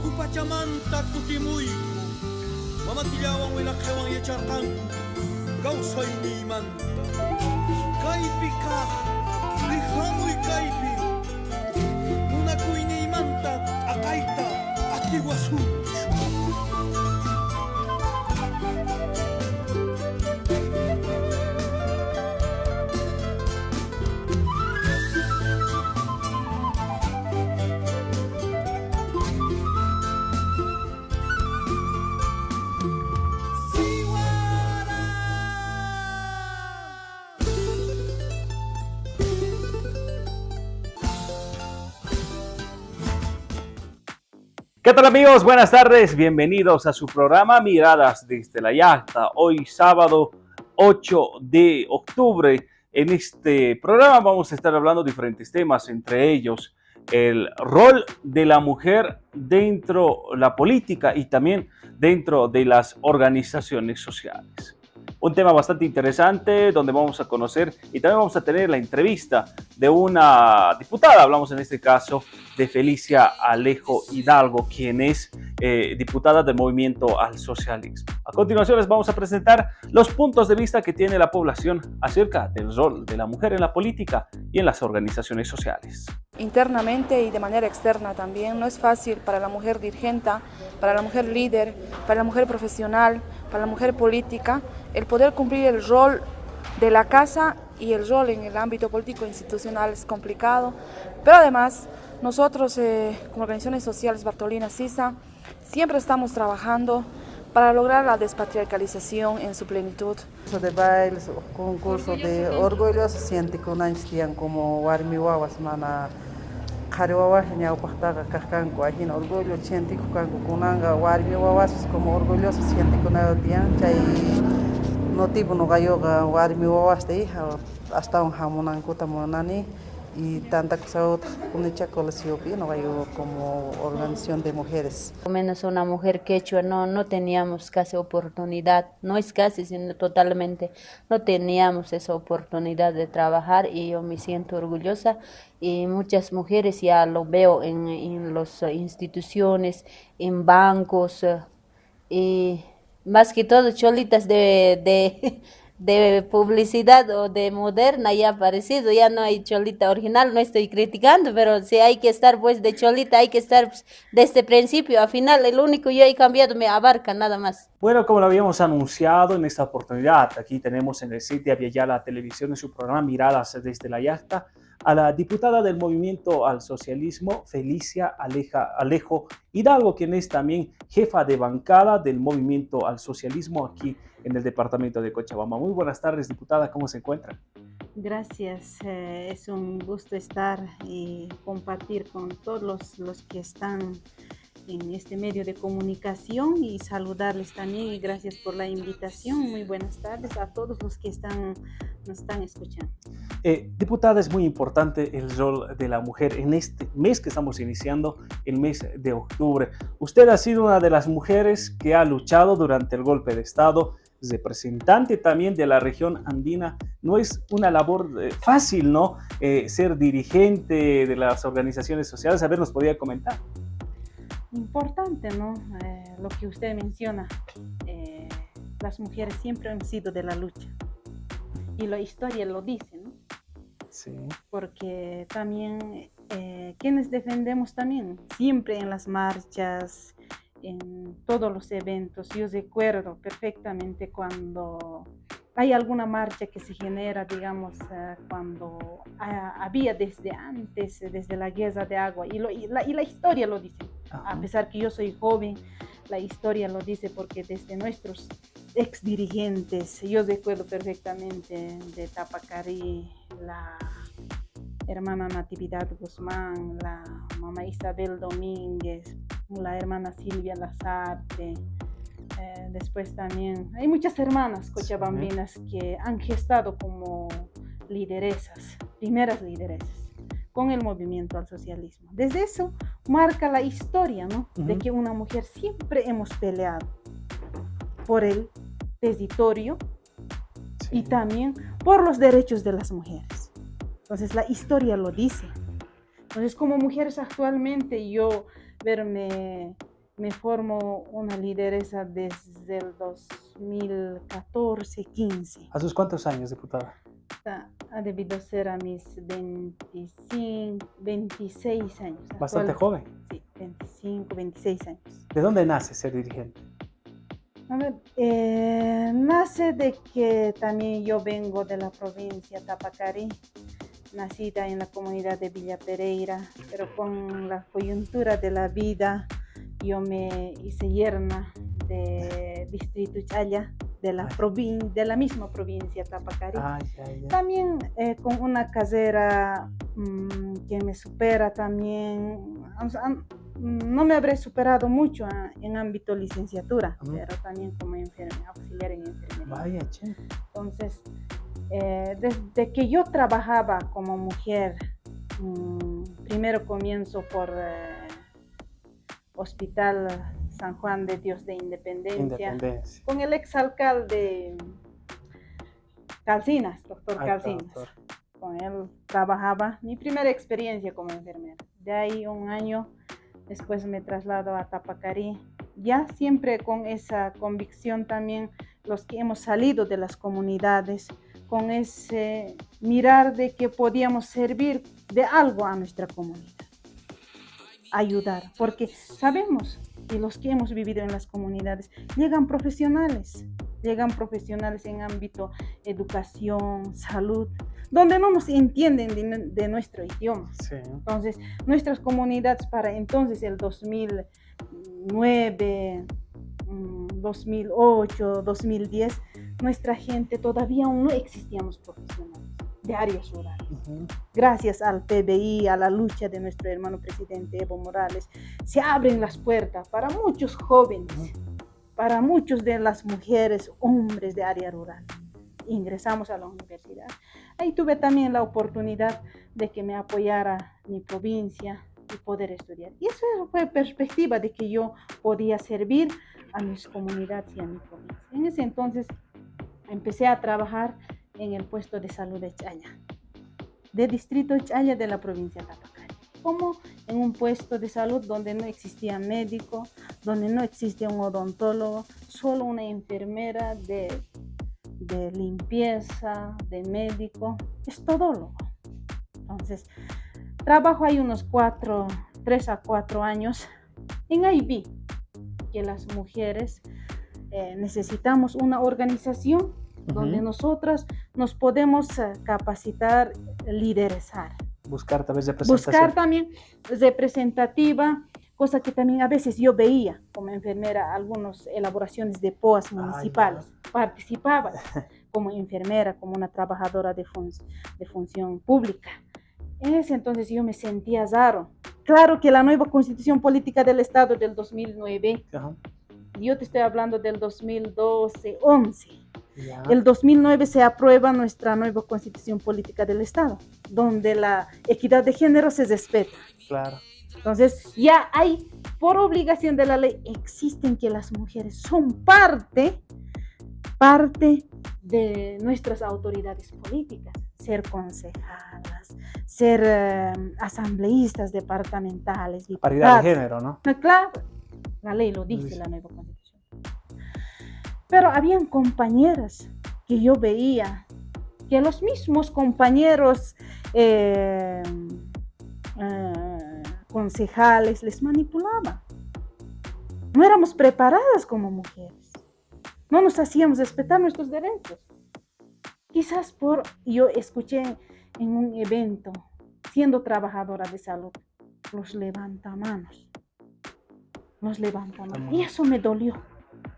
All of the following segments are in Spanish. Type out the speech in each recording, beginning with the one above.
Tuku Pachamanta kutimuyku Mamatillawan wilaqllawan yacharqanku kawsayniymanta Kaypi kaq rihamuy kaypi Munakuyniymanta aqayta atiwasunchu ¿Qué tal amigos? Buenas tardes, bienvenidos a su programa Miradas desde la Yacta. Hoy sábado 8 de octubre. En este programa vamos a estar hablando de diferentes temas, entre ellos el rol de la mujer dentro de la política y también dentro de las organizaciones sociales un tema bastante interesante donde vamos a conocer y también vamos a tener la entrevista de una diputada, hablamos en este caso de Felicia Alejo Hidalgo, quien es eh, diputada del Movimiento al Socialismo. A continuación les vamos a presentar los puntos de vista que tiene la población acerca del rol de la mujer en la política y en las organizaciones sociales. Internamente y de manera externa también no es fácil para la mujer dirigente, para la mujer líder, para la mujer profesional, para la mujer política, el poder cumplir el rol de la casa y el rol en el ámbito político institucional es complicado, pero además nosotros eh, como organizaciones sociales Bartolina Sisa siempre estamos trabajando para lograr la despatriarcalización en su plenitud. de bailes, concurso de orgullo se siente con años como Warmi Wawas, mana qhari wawas ñawpaqtaqa kajkanku allin orgullo chentiku kanku kunanga warmi wawas como orgulloso sientikunayo tiyan chay notipu nuqayuqa warmi wawasta hija astawan hamunankuta munani y tanta cosa otra, yo como organización de mujeres. Menos una mujer quechua no, no teníamos casi oportunidad, no es casi, sino totalmente, no teníamos esa oportunidad de trabajar y yo me siento orgullosa y muchas mujeres ya lo veo en, en las instituciones, en bancos eh, y más que todo cholitas de, de de publicidad o de moderna ya aparecido, ya no hay cholita original, no estoy criticando, pero si hay que estar pues de cholita, hay que estar pues, desde el principio a final, el único yo he cambiado me abarca nada más. Bueno, como lo habíamos anunciado en esta oportunidad, aquí tenemos en el sitio de la Televisión en su programa Miradas desde la Yacta, a la diputada del Movimiento al Socialismo, Felicia Aleja, Alejo Hidalgo, quien es también jefa de bancada del Movimiento al Socialismo aquí en el departamento de Cochabamba. Muy buenas tardes, diputada, ¿cómo se encuentra? Gracias, eh, es un gusto estar y compartir con todos los, los que están en este medio de comunicación y saludarles también y gracias por la invitación. Muy buenas tardes a todos los que están, nos están escuchando. Eh, diputada, es muy importante el rol de la mujer en este mes que estamos iniciando, el mes de octubre. Usted ha sido una de las mujeres que ha luchado durante el golpe de Estado, representante también de la región andina. No es una labor eh, fácil, ¿no? Eh, ser dirigente de las organizaciones sociales. A ver, ¿nos podía comentar? importante, ¿no? Eh, lo que usted menciona, eh, las mujeres siempre han sido de la lucha. Y la historia lo dice, ¿no? Sí. Porque también, quienes defendemos también, siempre en las marchas, en todos los eventos, yo recuerdo perfectamente cuando hay alguna marcha que se genera, digamos, eh, cuando ah, había desde antes, desde la guerra de agua, y, la, y la, historia lo dice, a pesar que yo soy joven, la historia lo dice porque desde nuestros ex dirigentes, yo recuerdo perfectamente de Tapacari, la hermana Natividad Guzmán, la mamá Isabel Domínguez, la hermana Silvia Lazarte, eh, después también hay muchas hermanas cochabambinas que han gestado como lideresas, primeras lideresas, con el movimiento al socialismo. Desde eso marca la historia, ¿no? De que una mujer siempre hemos peleado por el territorio y también por los derechos de las mujeres. Entonces la historia lo dice. Entonces como mujeres actualmente yo verme me formo una lideresa desde el 2014-15. ¿A sus cuántos años, diputada? Ha debido ser a mis 25, 26 años. Bastante joven. Sí, 25, 26 años. ¿De dónde nace ser dirigente? A ver, eh, nace de que también yo vengo de la provincia Tapacari, nacida en la comunidad de Villa Pereira, pero con la coyuntura de la vida yo me hice yerna de Distrito Chaya, de la, de la misma provincia Tapacari. También eh, con una casera mm, que me supera también. no me habré superado mucho ah, en ámbito licenciatura, pero también como enfermera, auxiliar en enfermería. Vaya, che. Entonces, eh, desde que yo trabajaba como mujer, mm, primero comienzo por eh, Hospital San Juan de Dios de Independencia, con el exalcalde Calcinas, doctor Calcinas. Con él trabajaba mi primera experiencia como enfermera. De ahí un año después me traslado a Tapacarí, ya siempre con esa convicción también los que hemos salido de las comunidades, con ese mirar de que podíamos servir de algo a nuestra comunidad, ayudar, porque sabemos y los que hemos vivido en las comunidades, llegan profesionales, llegan profesionales en ámbito educación, salud, donde no nos entienden de, nuestro idioma. Entonces, nuestras comunidades para entonces el 2009, 2008, 2010, nuestra gente todavía aún no existíamos profesionales de áreas rurales. Gracias al PBI, a la lucha de nuestro hermano presidente Evo Morales, se abren las puertas para muchos jóvenes, para muchos de las mujeres, hombres de área rural. Ingresamos a la universidad. Ahí tuve también la oportunidad de que me apoyara mi provincia y poder estudiar. Y eso fue perspectiva de que yo podía servir a mis comunidades y a mi provincia. En ese entonces empecé a trabajar en el puesto de salud de Chaya, de distrito Chaya de la provincia de Tapacari, como en un puesto de salud donde no existía médico, donde no existía un odontólogo, solo una enfermera de, de limpieza, de médico, es todólogo. Entonces, trabajo ahí unos cuatro, tres a cuatro años. En ahí que las mujeres eh, necesitamos una organización donde nosotras nos podemos eh, capacitar, liderizar. Buscar vez representativa. Buscar también representativa, cosa que también a veces yo veía como enfermera algunas elaboraciones de POAS municipales. Participaba como enfermera, como una trabajadora de, de función pública. En ese entonces yo me sentía raro. Claro que la nueva constitución política del Estado del 2009, yo te estoy hablando del 2012, 11 el 2009 se aprueba nuestra nueva constitución política del Estado, donde la equidad de género se respeta. Claro. Entonces, ya hay, por obligación de la ley, existen que las mujeres son parte, parte de nuestras autoridades políticas, ser concejalas, ser eh, asambleístas departamentales. Paridad de género, ¿no? Claro, la ley lo dice, la nueva constitución. Pero habían compañeras que yo veía que los mismos compañeros eh, eh, concejales les manipulaban. No éramos preparadas como mujeres. No nos hacíamos respetar nuestros derechos. Quizás por, yo escuché en un evento, siendo trabajadora de salud, los levantamanos. Los levantamanos. Y eso me dolió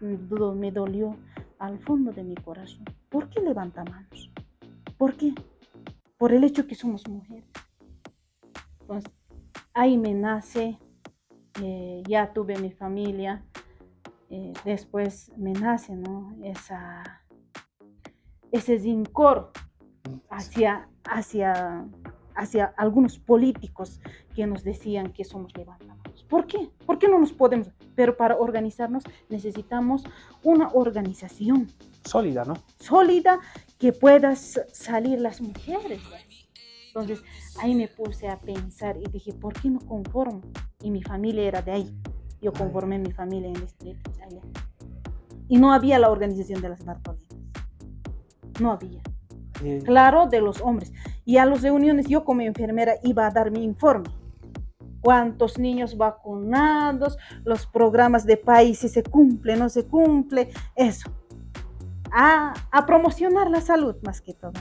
me dolió al fondo de mi corazón. ¿Por qué levanta manos? ¿Por qué? Por el hecho que somos mujeres. Pues ahí me nace, eh, ya tuve mi familia, eh, después me nace ¿no? Esa, ese zincor hacia, hacia, hacia algunos políticos que nos decían que somos levantamanos. ¿Por qué? ¿Por qué no nos podemos? Pero para organizarnos necesitamos una organización. Sólida, ¿no? Sólida que puedas salir las mujeres. Entonces ahí me puse a pensar y dije, ¿por qué no conformo? Y mi familia era de ahí. yo conformé mi familia en el distrito Chaya. Y no había la organización de las Bartolinas. No había. Eh, Claro, de los hombres. Y a las reuniones yo como enfermera iba a dar mi informe. Cuántos niños vacunados, los programas de país, si se cumple, no se cumple, eso. A, a promocionar la salud más que todo.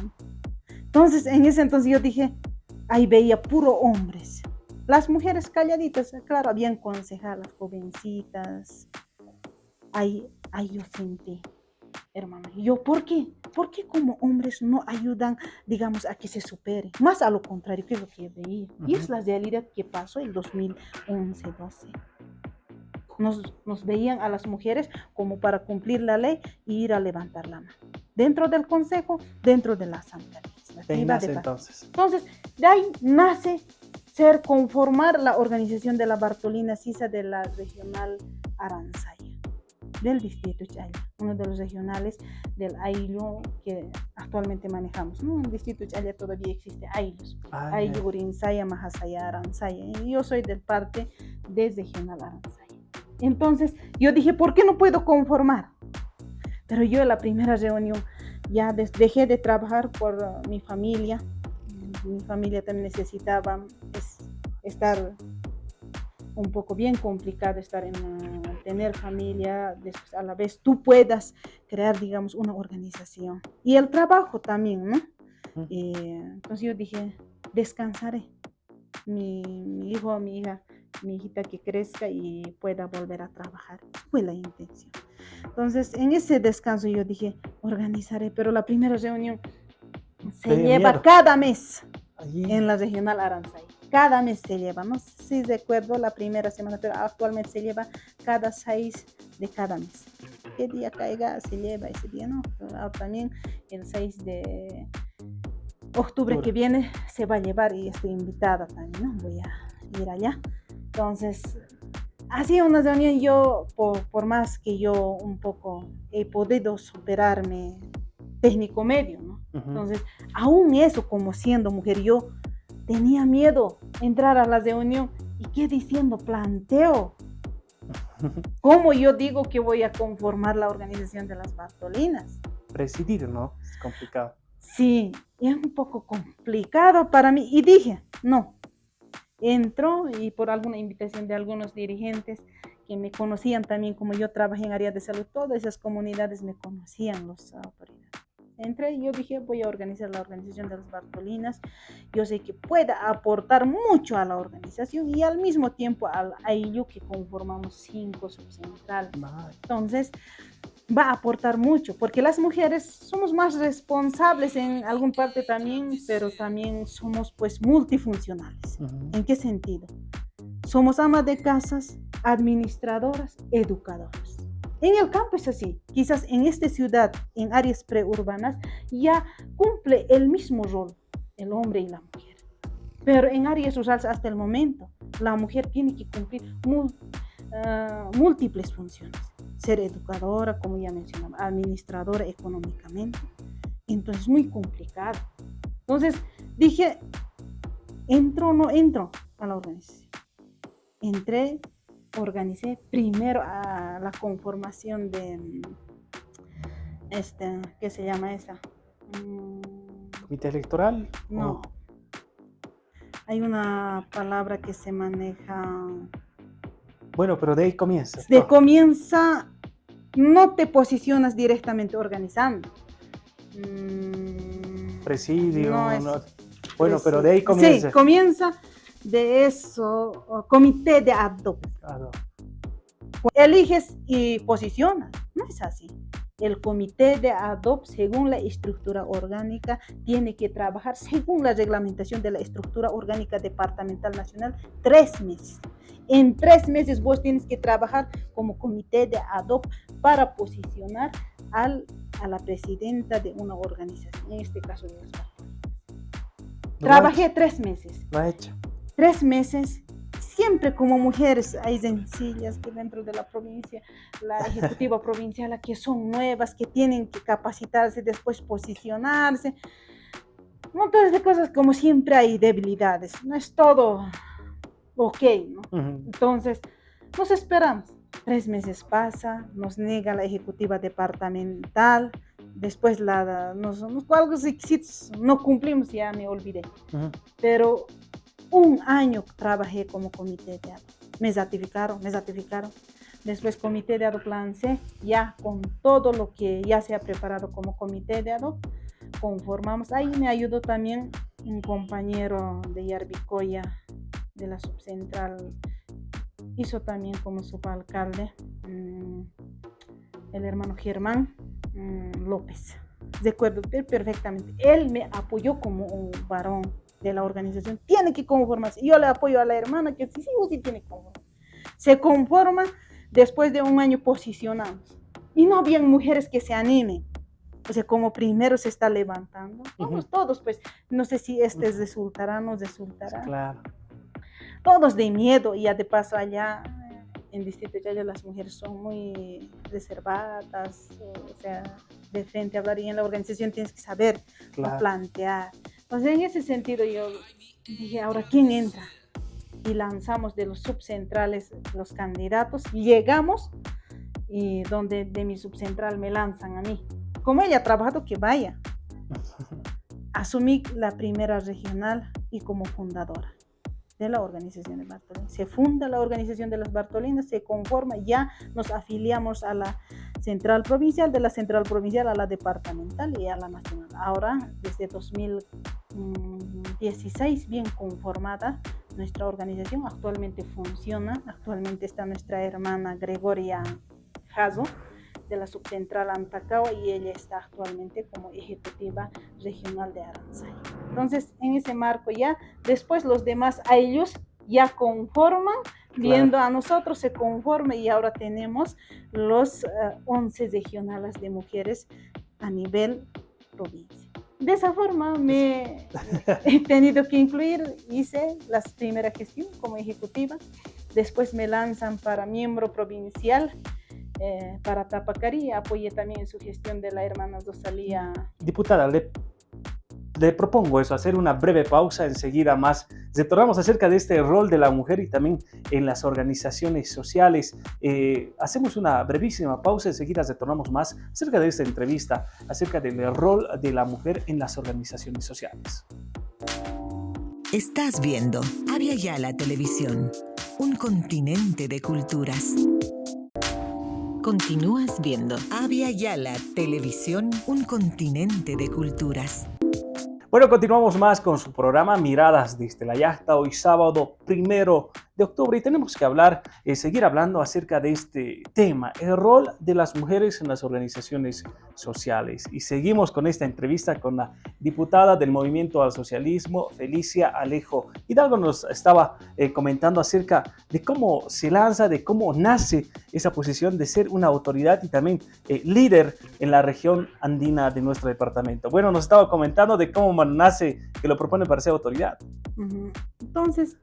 Entonces, en ese entonces yo dije, ahí veía puro hombres. Las mujeres calladitas, claro, habían concejalas, jovencitas. Ahí, ahí yo sentí, hermano. Yo, ¿por qué? ¿Por qué como hombres no ayudan, digamos, a que se supere? Más a lo contrario, que lo que veía. Y es la realidad que pasó en 2011-12. Nos, nos veían a las mujeres como para cumplir la ley y ir a levantar la mano. Dentro del consejo, dentro de la asamblea de legislativa. entonces. Entonces, de ahí nace ser conformar la organización de la Bartolina Sisa de la regional Aranzaya, del distrito Chaya, uno de los regionales del AILO que actualmente manejamos. ¿no? En el distrito Chaya todavía existe AILOS, Ah, AILO ya. Urinsaya, Mahasaya, Aranzaya, y yo soy del parte de regional Aranzaya. Entonces, yo dije, ¿por qué no puedo conformar? Pero yo en la primera reunión ya dejé de trabajar por uh, mi familia. Mi familia también necesitaba es- estar un poco bien complicado estar en uh, tener familia, después a la vez tú puedas crear, digamos, una organización. Y el trabajo también, ¿no? Eh, entonces yo dije, descansaré. Mi, mi hijo mi hija, mi hijita que crezca y pueda volver a trabajar. Fue la intención. Entonces, en ese descanso yo dije, organizaré, pero la primera reunión se lleva miedo. cada mes Allí. en la regional Aranzay. Cada mes se lleva, no sé si recuerdo la primera semana, pero actualmente se lleva cada seis de cada mes. ¿Qué día caiga se lleva ese día? No, Pero ahora también el 6 de octubre que viene se va a llevar y estoy invitada también, ¿no? Voy a ir allá. Entonces, así una reunión yo, por, por más que yo un poco he podido superarme técnico medio, ¿no? Ujú. Entonces, aún eso, como siendo mujer, yo tenía miedo entrar a la reunión. ¿Y qué diciendo? Planteo. ¿Cómo yo digo que voy a conformar la organización de las Bartolinas? Presidir, ¿no? Es complicado. Sí, es un poco complicado para mí. Y dije, no. Entro y por alguna invitación de algunos dirigentes que me conocían también, como yo trabajé en área de salud, todas esas comunidades me conocían, las autoridades. Entré y yo dije, voy a organizar la organización de las Bartolinas. Yo sé que pueda aportar mucho a la organización y al mismo tiempo al AILU que conformamos cinco subcentrales. Entonces, va a aportar mucho, porque las mujeres somos más responsables en algún parte también, pero también somos pues multifuncionales. Ujú. ¿En qué sentido? Somos amas de casas, administradoras, educadoras. En el campo es así. Quizás en esta ciudad, en áreas preurbanas, ya cumple el mismo rol el hombre y la mujer. Pero en áreas rurales hasta el momento, la mujer tiene que cumplir ah, múltiples funciones. Ser educadora, como ya mencionaba, administradora económicamente. Entonces, muy complicado. Entonces, dije, ¿entro o no entro a la organización? Entré, organicé primero a la conformación de, este, ¿qué se llama esa? Mm, Comité electoral. no. o- Hay una palabra que se maneja. Bueno, pero de ahí comienza. De comienza, no te posicionas directamente organizando. Mm, Presidio. no es no- Bueno, pero de ahí comienza. Sí, comienza de eso, comité de ad hoc. Claro. Eliges y posicionas. No es así. El comité de ad hoc, según la estructura orgánica, tiene que trabajar según la reglamentación de la estructura orgánica departamental nacional tres meses. En tres meses vos tienes que trabajar como comité de ad hoc para posicionar al, a la presidenta de una organización, en este caso de los Trabajé tres meses Lo ha hecho. Tres meses, siempre como mujeres hay sencillas que dentro de la provincia, la ejecutiva provincial, que son nuevas, que tienen que capacitarse, después posicionarse. Montones de cosas, como siempre hay debilidades, no es todo ok. Entonces, Nos esperamos. Tres meses pasa, nos niega la ejecutiva departamental, después la, nos, nos, algo requisitos no cumplimos, ya me olvidé. Pero un año trabajé como comité de ad Me ratificaron, me ratificaron. Después comité de ad plan C, ya con todo lo que ya se ha preparado como comité de ad conformamos. Ahí me ayudó también un compañero de Yarbicoya, de la subcentral, hizo también como subalcalde, mm, el hermano Germán mm, López. Recuerdo perfectamente, él me apoyó como un varón de la organización, tiene que conformarse. Yo le apoyo a la hermana que sí, sí sí tiene que conformar. Se conforma, después de un año posicionamos. Y no habían mujeres que se animen. O sea, como primero se está levantando. Vamos todos, pues, no sé si este resultará, no resultará. Claro. Todos de miedo, y ya de paso allá en Distrito Yaya las mujeres son muy reservadas, o sea, de frente a hablar, y en la organización tienes que saber plantear. Entonces, en ese sentido yo dije, ahora, ¿quién entra? Y lanzamos de los subcentrales los candidatos, llegamos y donde de mi subcentral me lanzan a mí como ella ha trabajado, que vaya. Asumí la primera regional y como fundadora de la organización de Bartolinas. Se funda la organización de las Bartolinas, se conforma, ya nos afiliamos a la central provincial, de la central provincial a la departamental y a la nacional. Ahora, desde 2016, bien conformada nuestra organización, actualmente funciona, actualmente está nuestra hermana Gregoria Jazo, de la subcentral Antacao y ella está actualmente como ejecutiva regional de Aranzay. Entonces, en ese marco ya, después los demás a ellos ya conforman, viendo a nosotros se conforma y ahora tenemos los 11 eh, regionales de mujeres a nivel provincia. De esa forma me he tenido que incluir, hice la primera gestión como ejecutiva, después me lanzan para miembro provincial eh, para Tapacari. Apoyé también su gestión de la hermana Rosalía. Diputada, le, le propongo eso, hacer una breve pausa, enseguida más retornamos acerca de este rol de la mujer y también en las organizaciones sociales. Eh, hacemos una brevísima pausa, enseguida retornamos más acerca de esta entrevista, acerca del rol de la mujer en las organizaciones sociales. Estás viendo Avia Yala Televisión, un continente de culturas. Continúas viendo Avia Yala Televisión, un continente de culturas. Bueno, continuamos más con su programa Miradas desde la Yasta, hoy sábado primero de octubre y tenemos que hablar, eh, seguir hablando acerca de este tema, el rol de las mujeres en las organizaciones sociales. Y seguimos con esta entrevista con la diputada del Movimiento al Socialismo, Felicia Alejo Hidalgo, nos estaba eh, comentando acerca de cómo se lanza, de cómo nace esa posición de ser una autoridad y también eh, líder en la región andina de nuestro departamento. Bueno, nos estaba comentando de cómo nace que lo propone para ser autoridad. Entonces,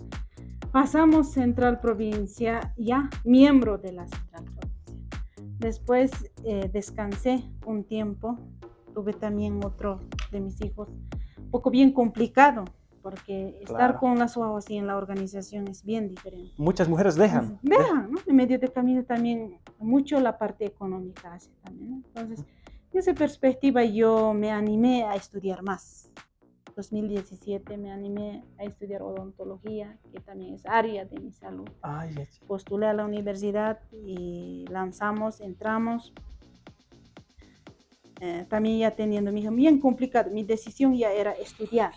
Pasamos Central Provincia, ya miembro de la Central Provincia. Después eh, descansé un tiempo, tuve también otro de mis hijos, un poco bien complicado, porque estar con las ojos y en la organización es bien diferente. Muchas mujeres dejan. Dejan, ¿no? En medio de camino también mucho la parte económica hace también. Entonces, en esa perspectiva yo me animé a estudiar más. 2017 me animé a estudiar odontología, que también es área de mi salud. Postulé a la universidad y lanzamos, entramos. Eh, también ya teniendo mi hijo bien complicado, mi decisión ya era estudiar.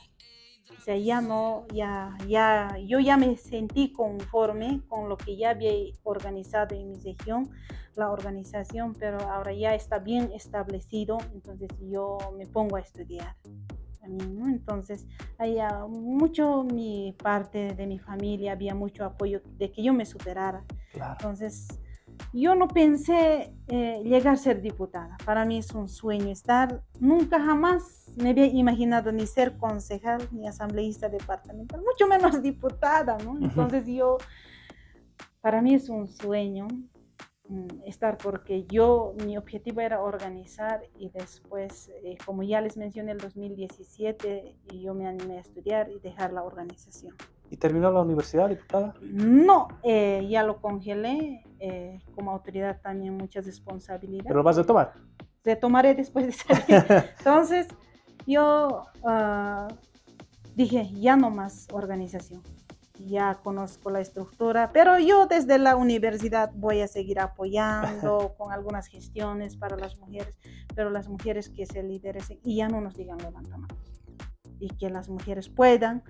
O sea, ya no, ya, ya, yo ya me sentí conforme con lo que ya había organizado en mi región, la organización, pero ahora ya está bien establecido, entonces yo me pongo a estudiar. Entonces, había mucho mi parte de mi familia, había mucho apoyo de que yo me superara. Entonces, yo no pensé eh, llegar a ser diputada. Para mí es un sueño estar. Nunca jamás me había imaginado ni ser concejal ni asambleísta departamental, mucho menos diputada, ¿no? Entonces yo, para mí es un sueño estar porque yo, mi objetivo era organizar y después, eh, como ya les mencioné, el 2017 y yo me animé a estudiar y dejar la organización. ¿Y terminó la universidad, diputada? No, eh, ya lo congelé. eh, como autoridad también muchas responsabilidades. ¿Pero lo vas a tomar? Retomaré después de salir. Entonces, yo ah, dije, ya no más organización. Ya conozco la estructura, pero yo desde la universidad voy a seguir apoyando con algunas gestiones para las mujeres, pero las mujeres que se lideresen y ya no nos digan levanta manos. Y que las mujeres puedan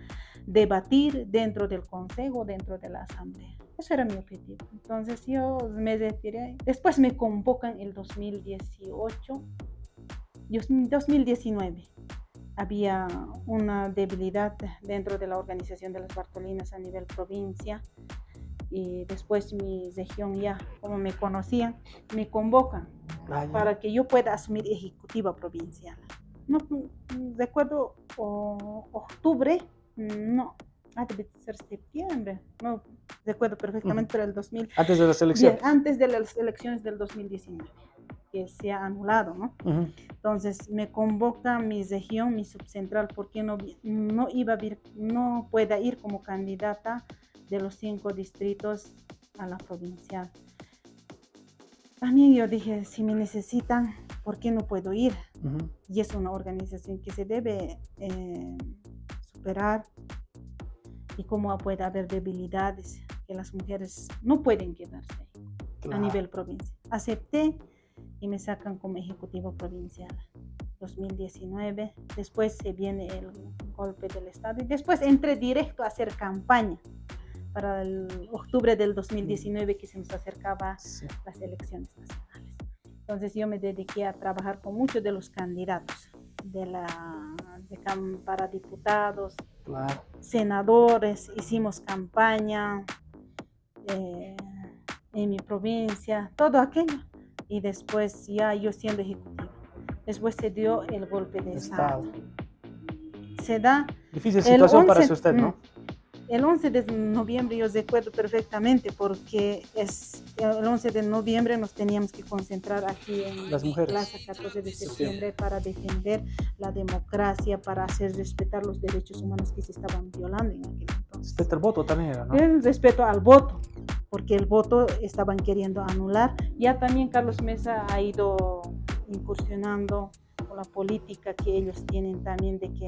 debatir dentro del consejo, dentro de la asamblea. Eso era mi objetivo. Entonces yo me retiré. Después me convocan el 2018, Dios- 2019 había una debilidad dentro de la organización de las Bartolinas a nivel provincia y después mi región ya, como me conocían, me convocan Ah, para que yo pueda asumir ejecutiva provincial. No recuerdo o- octubre, no, ah, debe ser septiembre, no recuerdo perfectamente, pero el 2000, Antes de las elecciones. Bien, antes de las elecciones del 2019, que se ha anulado, ¿no? Ujú. Entonces me convoca mi región, mi subcentral, porque no, no, iba a vir- no pueda ir como candidata de los cinco distritos a la provincial. También yo dije, si me necesitan, ¿por qué no puedo ir? Ujú. Y es una organización que se debe eh, superar y cómo puede haber debilidades que las mujeres no pueden quedarse ahí a Claro. nivel provincia. Acepté y me sacan como ejecutiva provincial. 2019, después se viene el golpe del Estado y después entré directo a hacer campaña para el octubre del 2019 que se nos acercaba Sí. las elecciones nacionales. Entonces yo me dediqué a trabajar con muchos de los candidatos de la, de para diputados, Claro. senadores, hicimos campaña eh, en mi provincia, todo aquello. Y después ya yo siendo ejecutiva. Después se dio el golpe de Estado. Estado. Se da Difícil situación para 11, usted, ¿no? mm, el 11 de noviembre, yo recuerdo perfectamente porque es el 11 de noviembre nos teníamos que concentrar aquí en Las mujeres. Plaza 14 de septiembre para defender la democracia, para hacer respetar los derechos humanos que se estaban violando en aquel entonces. Respeto al voto también era, ¿no? El respeto al voto, porque el voto estaban queriendo anular. Ya también Carlos Mesa ha ido incursionando con la política que ellos tienen también de que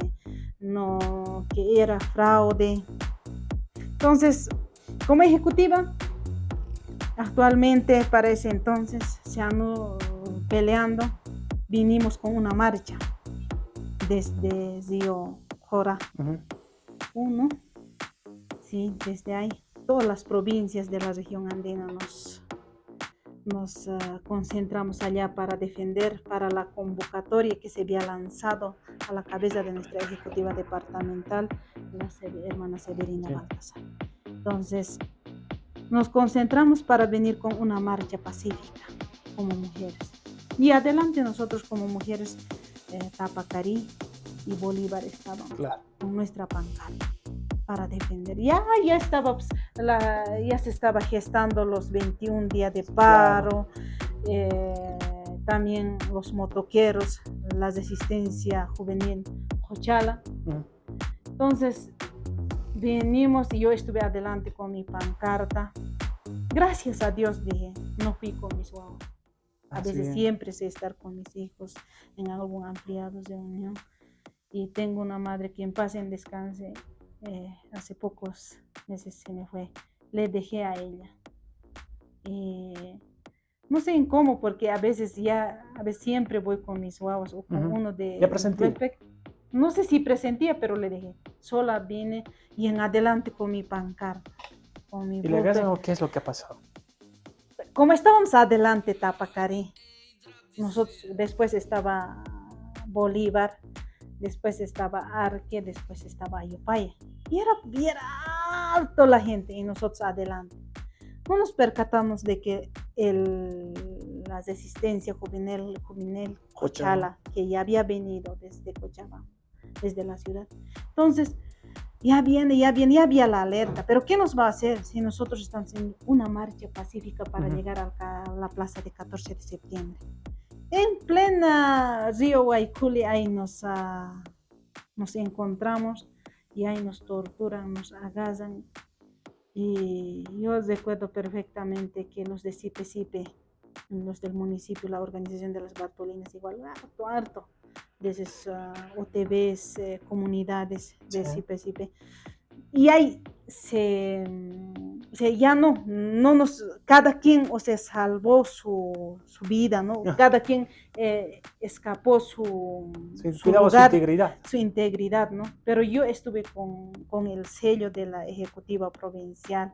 no, que era fraude. Entonces, como ejecutiva, actualmente para ese entonces se han peleando, vinimos con una marcha desde Río Jora Ujú. 1, sí, desde ahí, todas las provincias de la región andina nos, nos ah, concentramos allá para defender, para la convocatoria que se había lanzado a la cabeza de nuestra ejecutiva departamental, la hermana Severina Sí. Baltasar. Entonces, nos concentramos para venir con una marcha pacífica como mujeres. Y adelante nosotros como mujeres, eh, Tapacarí y Bolívar estaban Claro. con nuestra pancarta para defender. Ya, ya, estaba, pues, la, ya se estaba gestando los 21 días de paro, eh, también los motoqueros, la resistencia juvenil Jochala. Ujú. Entonces, venimos y yo estuve adelante con mi pancarta. Gracias a Dios, dije, no fui con mis guaguas. A Así veces es. siempre sé estar con mis hijos en algún ampliado de unión. Y tengo una madre que en paz en descanse. Eh, hace pocos meses se me fue. Le dejé a ella. Y no sé en cómo, porque a veces ya, a veces siempre voy con mis guaguas o con uno de... Ya respect- No sé si presentía, pero le dejé. Sola vine y en adelante con mi pancarta. Con mi ¿Y le bulto. agarran o qué es lo que ha pasado? como estábamos adelante Tapacarí, nosotros después estaba Bolívar, después estaba Arque, después estaba Ayopaya. Y era bien alto la gente y nosotros adelante. No nos percatamos de que el, la resistencia juvenil, juvenil Cochala, que ya había venido desde Cochabamba, desde la ciudad. Entonces, ya viene, ya viene, ya había la alerta, pero ¿qué nos va a hacer si nosotros estamos haciendo una marcha pacífica para Ujú. llegar al ca- a la plaza de 14 de septiembre? En plena Río Guayculi, ahí nos, ah, nos encontramos y ahí nos torturan, nos agasan. Y yo recuerdo perfectamente que los de Cipe Cipe, los del municipio, la organización de las Bartolinas, igual, harto, harto, de esas uh, OTBs, eh, comunidades de Sí. Cipe Cipe. Y ahí se, o sea, ya no, no nos, cada quien, o sea, salvó su, su vida, ¿no? Ah. Cada quien eh, escapó su, su cuidaba su lugar, integridad. su integridad, ¿no? Pero yo estuve con, con el sello de la Ejecutiva Provincial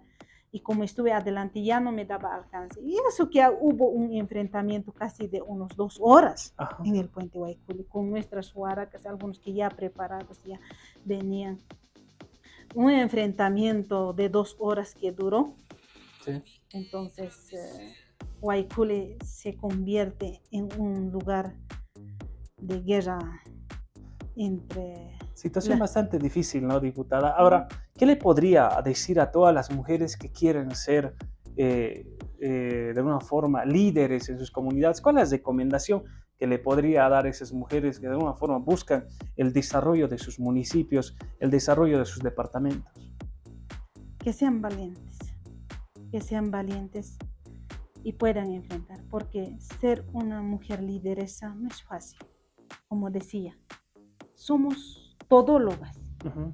y como estuve adelante ya no me daba alcance. Y eso que hubo un enfrentamiento casi de unos dos horas Ajá. en el puente Guayculi con nuestras huaracas, algunos que ya preparados ya venían. Un enfrentamiento de dos horas que duró. Sí. Entonces, eh, se convierte en un lugar de guerra entre... Situación La- bastante difícil, ¿no, diputada? Ahora, ¿qué le podría decir a todas las mujeres que quieren ser eh, eh, de alguna forma líderes en sus comunidades? ¿Cuál es la recomendación que le podría dar a esas mujeres que de alguna forma buscan el desarrollo de sus municipios, el desarrollo de sus departamentos? que sean valientes, que sean valientes y puedan enfrentar, porque ser una mujer lideresa no es fácil. Como decía, somos todólogas, Ujú.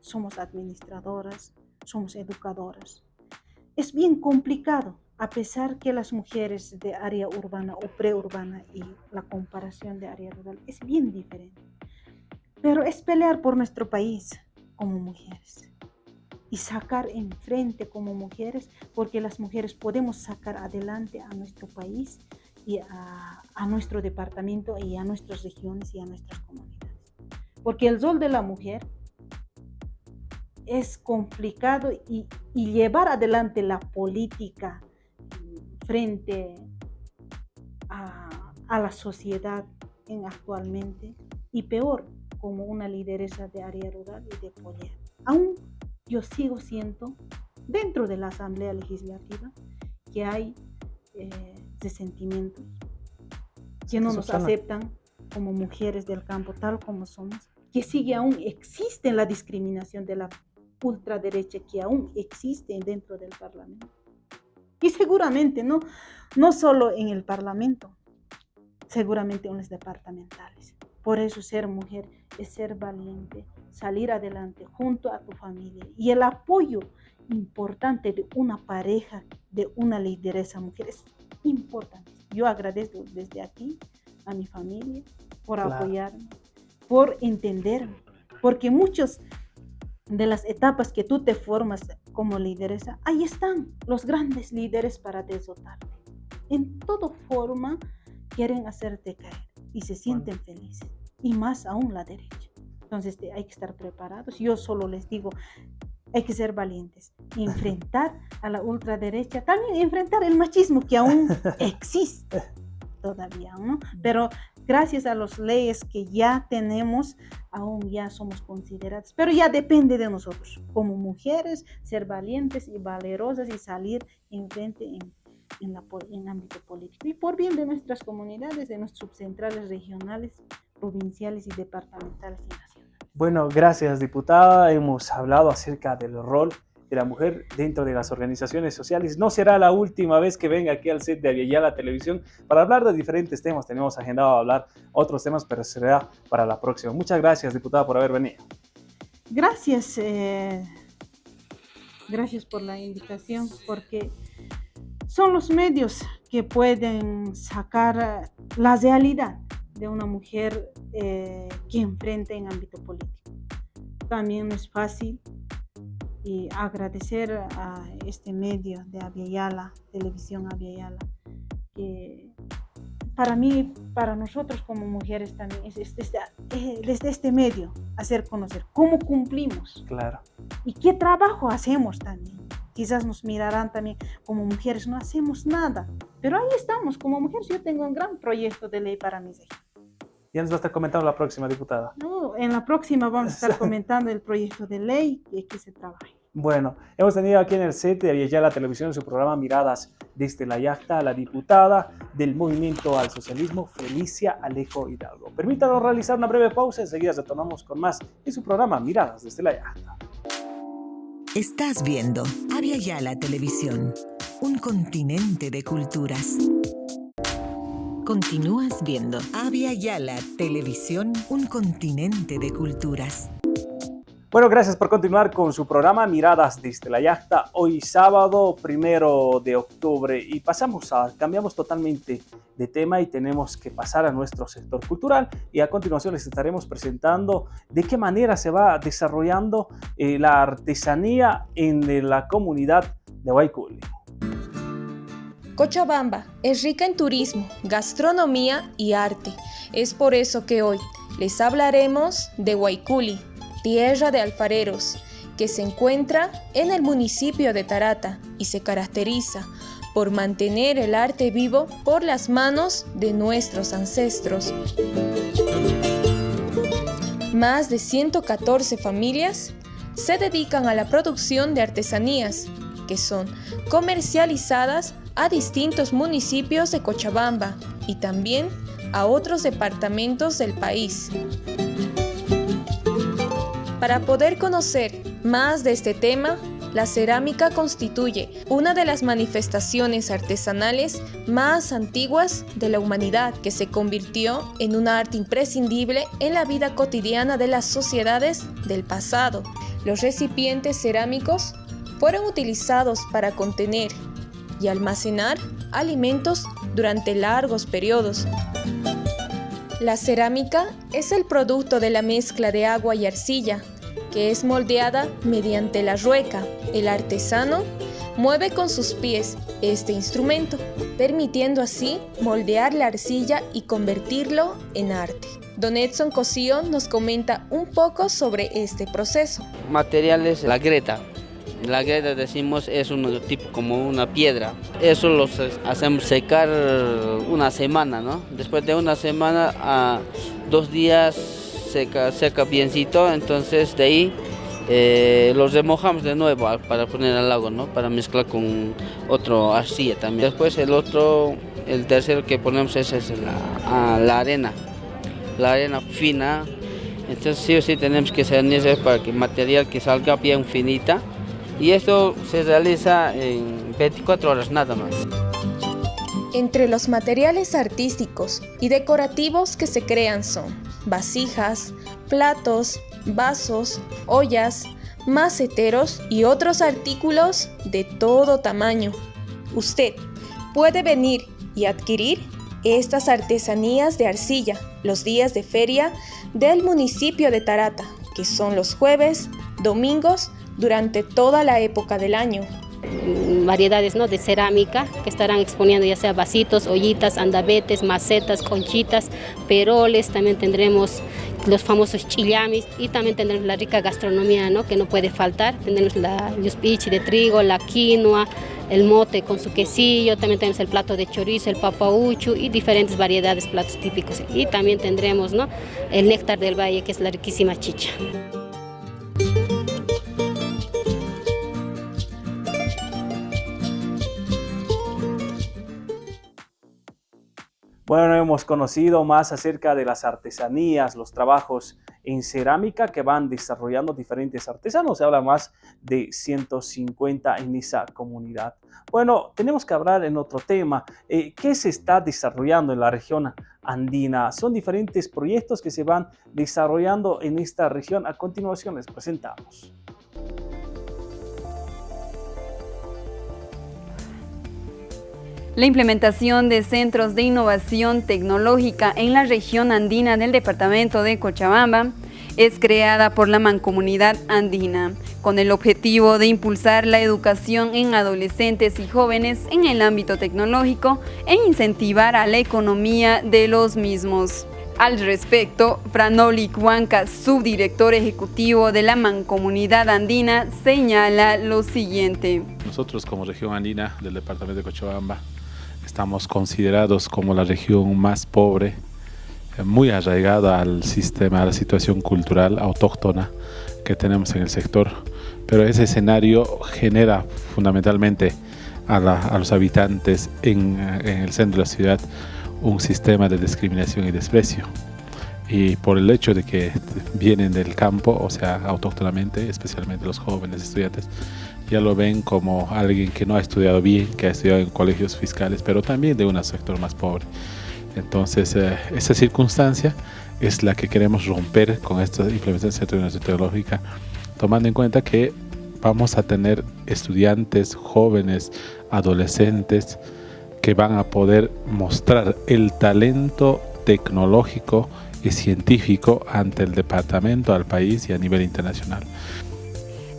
somos administradoras, somos educadoras. Es bien complicado, a pesar que las mujeres de área urbana o preurbana y la comparación de área rural es bien diferente. Pero es pelear por nuestro país como mujeres y sacar enfrente como mujeres, porque las mujeres podemos sacar adelante a nuestro país y a, a nuestro departamento y a nuestras regiones y a nuestras comunidades. Porque el rol de la mujer es complicado y, y llevar adelante la política frente a, a la sociedad en actualmente y peor como una lideresa de área rural y de poder. Aún yo sigo siendo dentro de la Asamblea Legislativa que hay eh, resentimientos, que no nos aceptan como mujeres del campo tal como somos, que sigue aún existe la discriminación de la ultraderecha que aún existe dentro del Parlamento. Y seguramente no, no solo en el Parlamento, seguramente en los departamentales. Por eso ser mujer es ser valiente, salir adelante junto a tu familia y el apoyo importante de una pareja, de una lideresa mujer es importante. Yo agradezco desde aquí a mi familia por Claro. apoyarme, por entenderme, porque muchos de las etapas que tú te formas como lideresa, ahí están los grandes líderes para desotarte. En toda forma quieren hacerte caer y se sienten felices, y más aún la derecha. Entonces te- hay que estar preparados. Yo solo les digo, hay que ser valientes, enfrentar a la ultraderecha, también enfrentar el machismo que aún existe todavía, ¿no? Pero gracias a las leyes que ya tenemos, aún ya somos consideradas, pero ya depende de nosotros, como mujeres, ser valientes y valerosas y salir enfrente en, en ámbito político y por bien de nuestras comunidades, de nuestras subcentrales regionales, provinciales y departamentales y nacionales. Bueno, gracias diputada. Hemos hablado acerca del rol de la mujer dentro de las organizaciones sociales. No será la última vez que venga aquí al set de Aviala Televisión para hablar de diferentes temas. Tenemos agendado hablar otros temas, pero será para la próxima. Muchas gracias, diputada, por haber venido. Gracias, eh, gracias por la invitación, porque son los medios que pueden sacar eh, la realidad de una mujer eh, que enfrenta en ámbito político. También no es fácil y agradecer a este medio de Aviala, Televisión Aviala, que para mí, para nosotros como mujeres también es es desde, eh, desde este medio hacer conocer cómo cumplimos Claro. y qué trabajo hacemos también. Quizás nos mirarán también como mujeres, no hacemos nada, pero ahí estamos como mujeres. Yo tengo un gran proyecto de ley para mis hijas. Ya nos va a estar comentando la próxima diputada. No, en la próxima vamos a estar comentando el proyecto de ley y que se trabaje. Bueno, hemos tenido aquí en el set de la Televisión en su programa Miradas desde la Yacta a la diputada del Movimiento al Socialismo, Felicia Alejo Hidalgo. Permítanos realizar una breve pausa, enseguida retornamos con más en su programa Miradas desde la Yacta. Estás viendo Avia Yala Televisión, un continente de culturas. Continúas viendo Avia Yala Televisión, un continente de culturas. Bueno, gracias por continuar con su programa Miradas desde la Yacta. Hoy sábado, primero de octubre, y pasamos a, cambiamos totalmente de tema y tenemos que pasar a nuestro sector cultural. Y a continuación les estaremos presentando de qué manera se va desarrollando eh, la artesanía en la comunidad de Waikuli. Cochabamba es rica en turismo, gastronomía y arte. Es por eso que hoy les hablaremos de Waikuli tierra de alfareros, que se encuentra en el municipio de Tarata y se caracteriza por mantener el arte vivo por las manos de nuestros ancestros. Más de 114 familias se dedican a la producción de artesanías que son comercializadas a distintos municipios de Cochabamba y también a otros departamentos del país. Para poder conocer más de este tema, la cerámica constituye una de las manifestaciones artesanales más antiguas de la humanidad que se convirtió en un arte imprescindible en la vida cotidiana de las sociedades del pasado. Los recipientes cerámicos fueron utilizados para contener y almacenar alimentos durante largos periodos. La cerámica es el producto de la mezcla de agua y arcilla, que es moldeada mediante la rueca. El artesano mueve con sus pies este instrumento, permitiendo así moldear la arcilla y convertirlo en arte. Don Edson Cosío nos comenta un poco sobre este proceso. Materiales, la greta, la greda decimos es un tipo como una piedra. Eso lo hacemos secar una semana, ¿no? Después de una semana a dos días seca, seca biencito, entonces de ahí eh, los remojamos de nuevo para poner al agua, ¿no? Para mezclar con otro arcilla también. Después el otro, el tercero que ponemos es, la, la arena, la arena fina. Entonces sí o sí tenemos que ser para que el material que salga bien finita y esto se realiza en 24 horas nada más. Entre los materiales artísticos y decorativos que se crean son vasijas, platos, vasos, ollas, maceteros y otros artículos de todo tamaño. Usted puede venir y adquirir estas artesanías de arcilla los días de feria del municipio de Tarata, que son los jueves, domingos durante toda la época del año. Variedades ¿no? de cerámica que estarán exponiendo ya sea vasitos, ollitas, andabetes, macetas, conchitas, peroles, también tendremos los famosos chillamis y también tendremos la rica gastronomía ¿no? que no puede faltar. Tendremos la yuspichi de trigo, la quinoa, el mote con su quesillo, también tenemos el plato de chorizo, el papauchu y diferentes variedades platos típicos. Y también tendremos ¿no? el néctar del valle que es la riquísima chicha. Bueno, hemos conocido más acerca de las artesanías, los trabajos en cerámica que van desarrollando diferentes artesanos. Se habla más de 150 en esa comunidad. Bueno, tenemos que hablar en otro tema. Eh, ¿Qué se está desarrollando en la región andina? Son diferentes proyectos que se van desarrollando en esta región. A continuación les presentamos. La implementación de centros de innovación tecnológica en la región andina del departamento de Cochabamba es creada por la Mancomunidad Andina, con el objetivo de impulsar la educación en adolescentes y jóvenes en el ámbito tecnológico e incentivar a la economía de los mismos. Al respecto, Franoli Cuanca, subdirector ejecutivo de la Mancomunidad Andina, señala lo siguiente. Nosotros como región andina del departamento de Cochabamba Estamos considerados como la región más pobre, eh, muy arraigada al sistema, a la situación cultural autóctona que tenemos en el sector, pero ese escenario genera fundamentalmente a, los habitantes en, en el centro de la ciudad un sistema de discriminación y desprecio. Y por el hecho de que vienen del campo, o sea, autóctonamente, especialmente los jóvenes estudiantes, ya lo ven como alguien que no ha estudiado bien, que ha estudiado en colegios fiscales, pero también de un sector más pobre. Entonces, eh, esa circunstancia es la que queremos romper con esta implementación de la tecnológica, tomando en cuenta que vamos a tener estudiantes, jóvenes, adolescentes, que van a poder mostrar el talento tecnológico y científico ante el departamento, al país y a nivel internacional.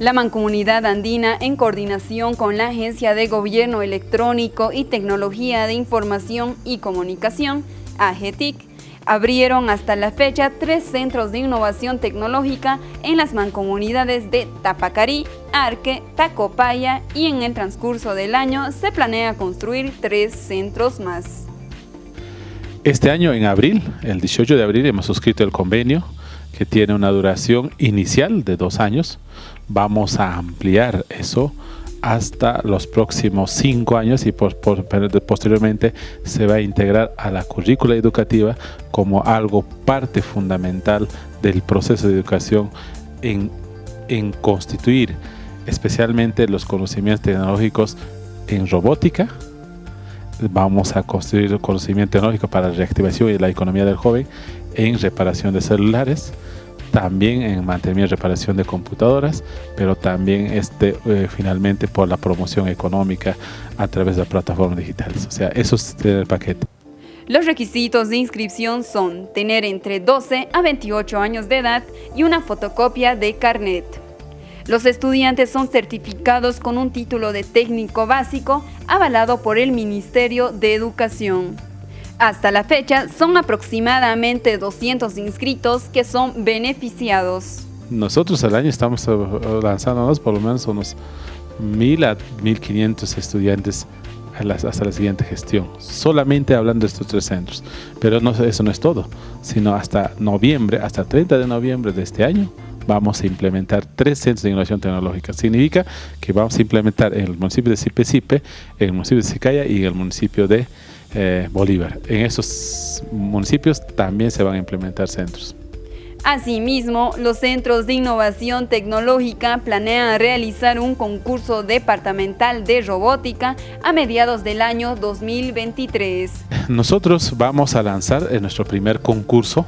La Mancomunidad Andina, en coordinación con la Agencia de Gobierno Electrónico y Tecnología de Información y Comunicación, AGETIC, abrieron hasta la fecha tres centros de innovación tecnológica en las mancomunidades de Tapacarí, Arque, Tacopaya y en el transcurso del año se planea construir tres centros más. Este año, en abril, el 18 de abril, hemos suscrito el convenio que tiene una duración inicial de dos años. Vamos a ampliar eso hasta los próximos cinco años y posteriormente se va a integrar a la currícula educativa como algo parte fundamental del proceso de educación en, en constituir especialmente los conocimientos tecnológicos en robótica, vamos a construir conocimiento tecnológico para la reactivación y la economía del joven en reparación de celulares, también en mantenimiento y reparación de computadoras, pero también este, eh, finalmente por la promoción económica a través de plataformas digitales. O sea, eso es el paquete. Los requisitos de inscripción son tener entre 12 a 28 años de edad y una fotocopia de carnet. Los estudiantes son certificados con un título de técnico básico avalado por el Ministerio de Educación. Hasta la fecha son aproximadamente 200 inscritos que son beneficiados. Nosotros al año estamos eh, lanzándonos por lo menos unos 1000 a 1500 estudiantes hasta la siguiente gestión, solamente hablando de estos tres centros. Pero eso no es todo, sino hasta noviembre, hasta 30 de noviembre de este año, vamos a implementar tres centros de innovación tecnológica. Significa que vamos a implementar en el municipio de Sipe en el municipio de Sicaya y en el municipio de eh, Bolívar. En esos municipios también se van a implementar centros. Asimismo, los Centros de Innovación Tecnológica planean realizar un concurso departamental de robótica a mediados del año 2023. Nosotros vamos a lanzar nuestro primer concurso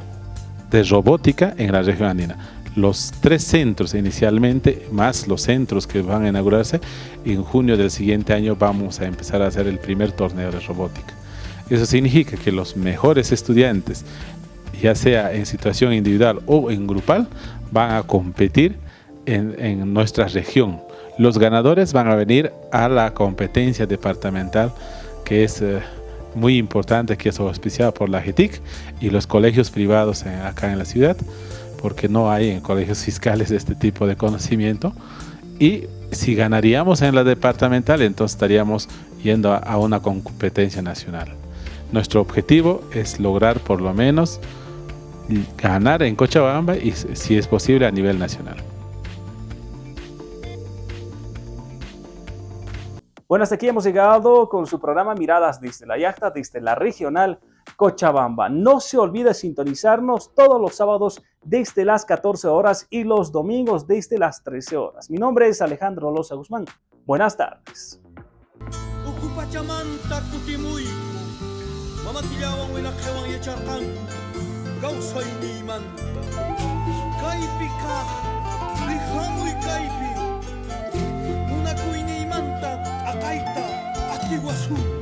de robótica en la región andina los tres centros inicialmente, más los centros que van a inaugurarse, en junio del siguiente año vamos a empezar a hacer el primer torneo de robótica. Eso significa que los mejores estudiantes, ya sea en situación individual o en grupal, van a competir en, nuestra región. Los ganadores van a venir a la competencia departamental que es eh, muy importante, que es auspiciada por la GETIC y los colegios privados acá en la ciudad porque no hay en colegios fiscales este tipo de conocimiento. Y si ganaríamos en la departamental, entonces estaríamos yendo a, una competencia nacional. Nuestro objetivo es lograr por lo menos ganar en Cochabamba y si es posible a nivel nacional. Bueno, hasta aquí hemos llegado con su programa Miradas desde la Yacta, desde la regional Cochabamba. No se olvide sintonizarnos todos los sábados desde las 14 horas y los domingos desde las 13 horas. Mi nombre es Alejandro Loza Guzmán. Buenas tardes. Mama tilia wang wena kewang ye char kang Gau soy ni man. Kaipi ka Li hamui kaipi. Ni manta Akaita Ati wasu